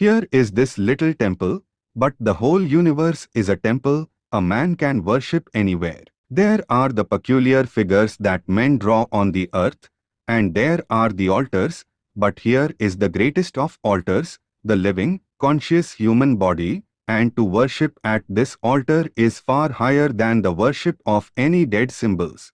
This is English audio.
Here is this little temple, but the whole universe is a temple, a man can worship anywhere. There are the peculiar figures that men draw on the earth, and there are the altars, but here is the greatest of altars, the living, conscious human body, and to worship at this altar is far higher than the worship of any dead symbols.